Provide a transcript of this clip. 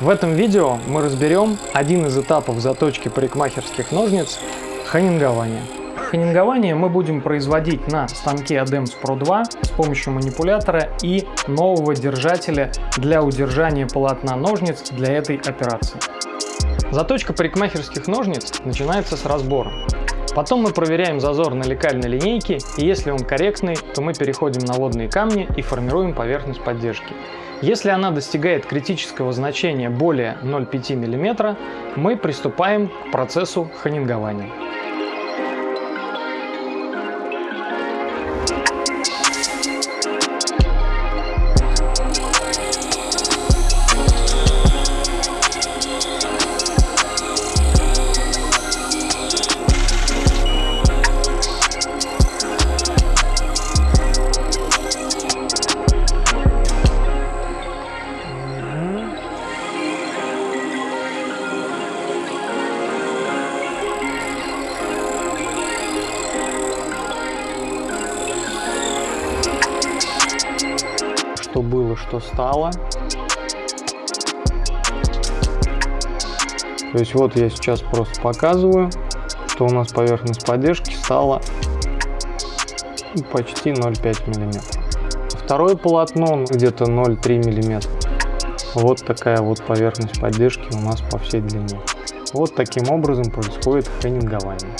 В этом видео мы разберем один из этапов заточки парикмахерских ножниц – ханингование. Ханингование мы будем производить на станке ADEMS Pro 2 с помощью манипулятора и нового держателя для удержания полотна ножниц для этой операции. Заточка парикмахерских ножниц начинается с разбора. Потом мы проверяем зазор на лекальной линейке, и если он корректный, то мы переходим на водные камни и формируем поверхность поддержки. Если она достигает критического значения более 0,5 мм, мы приступаем к процессу ханингования. Что было, что стало. То есть вот я сейчас просто показываю, что у нас поверхность поддержки стала почти 0,5 мм. Второе полотно где-то 0,3 мм. Вот такая вот поверхность поддержки у нас по всей длине. Вот таким образом происходит хеннингование.